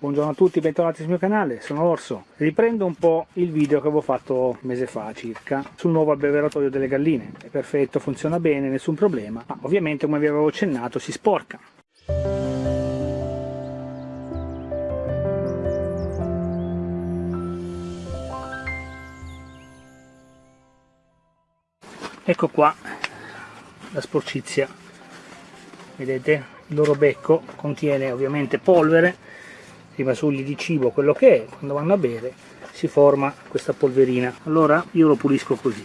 Buongiorno a tutti, bentornati sul mio canale, sono Orso. Riprendo un po' il video che avevo fatto mese fa circa sul nuovo abbeveratoio delle galline. È perfetto, funziona bene, nessun problema, ma ovviamente come vi avevo accennato si sporca. Ecco qua la sporcizia, vedete? Il loro becco contiene ovviamente polvere rimasugli di cibo, quello che è, quando vanno a bere si forma questa polverina. Allora io lo pulisco così.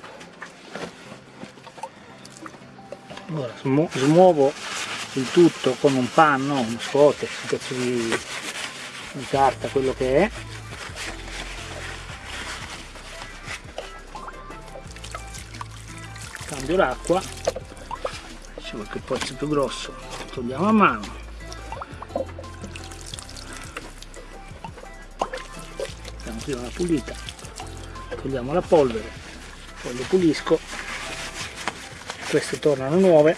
Allora smu smuovo il tutto con un panno, uno scote, un pezzo di, di carta, quello che è. Cambio l'acqua, c'è qualche pozzo più grosso, togliamo a mano prima la pulita togliamo la polvere poi le pulisco queste tornano nuove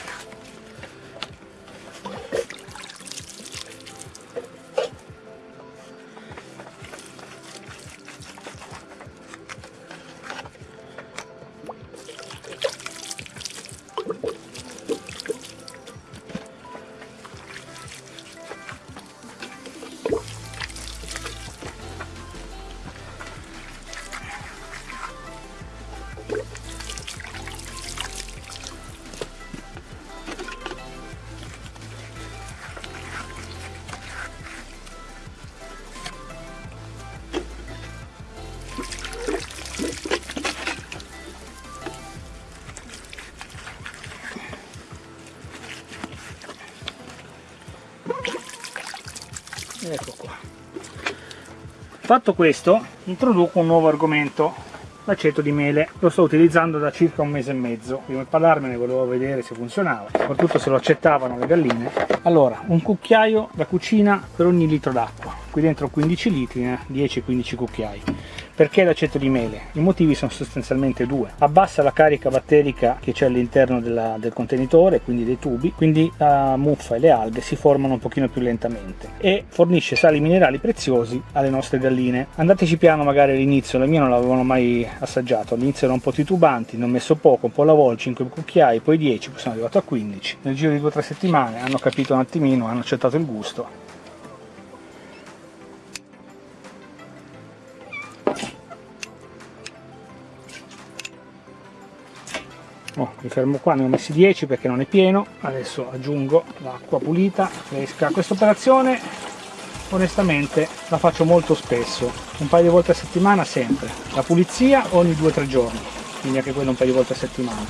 ecco qua. Fatto questo introduco un nuovo argomento l'aceto di mele. Lo sto utilizzando da circa un mese e mezzo. Prima di parlarmene volevo vedere se funzionava soprattutto se lo accettavano le galline. Allora un cucchiaio da cucina per ogni litro d'acqua qui dentro 15 litri eh, 10-15 cucchiai perché l'aceto di mele? I motivi sono sostanzialmente due. Abbassa la carica batterica che c'è all'interno del contenitore, quindi dei tubi, quindi la muffa e le alghe si formano un pochino più lentamente e fornisce sali minerali preziosi alle nostre galline. Andateci piano magari all'inizio, le mie non l'avevano mai assaggiato, all'inizio erano un po' titubanti, ne ho messo poco, un po' alla volta, 5 cucchiai, poi 10, poi sono arrivato a 15. Nel giro di 2-3 settimane hanno capito un attimino, hanno accettato il gusto oh, mi fermo qua ne ho messi 10 perché non è pieno. Adesso aggiungo l'acqua pulita fresca. Questa operazione onestamente la faccio molto spesso. Un paio di volte a settimana sempre. La pulizia ogni 2-3 giorni quindi anche quello un paio di volte a settimana.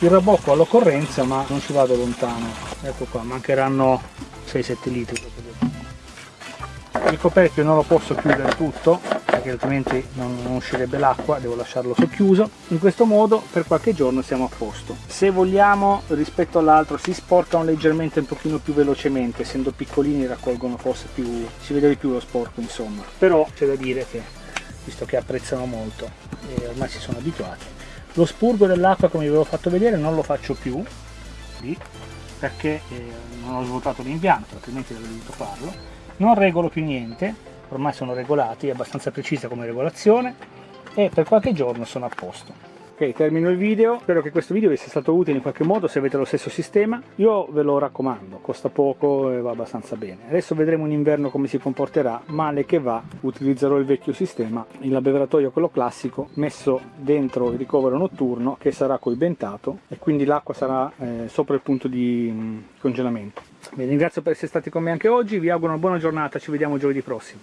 Il rabocco all'occorrenza ma non ci vado lontano. Ecco qua mancheranno 6-7 litri. Il coperchio non lo posso chiudere tutto perché altrimenti non, non uscirebbe l'acqua, devo lasciarlo socchiuso. In questo modo per qualche giorno siamo a posto. Se vogliamo rispetto all'altro si sporcano leggermente un pochino più velocemente, essendo piccolini raccolgono forse più, si vede di più lo sporco insomma. Però c'è da dire che, visto che apprezzano molto e ormai si sono abituati, lo spurgo dell'acqua come vi avevo fatto vedere non lo faccio più, lì, perché eh, non ho svuotato l'impianto, altrimenti avrei dovuto farlo. Non regolo più niente, ormai sono regolati, è abbastanza precisa come regolazione e per qualche giorno sono a posto. Ok, termino il video, spero che questo video vi sia stato utile in qualche modo se avete lo stesso sistema, io ve lo raccomando, costa poco e va abbastanza bene. Adesso vedremo in inverno come si comporterà, male che va utilizzerò il vecchio sistema, il abbeveratoio quello classico, messo dentro il ricovero notturno che sarà coibentato e quindi l'acqua sarà eh, sopra il punto di mh, mm, congelamento. Vi ringrazio per essere stati con me anche oggi, vi auguro una buona giornata, ci vediamo giovedì prossimo.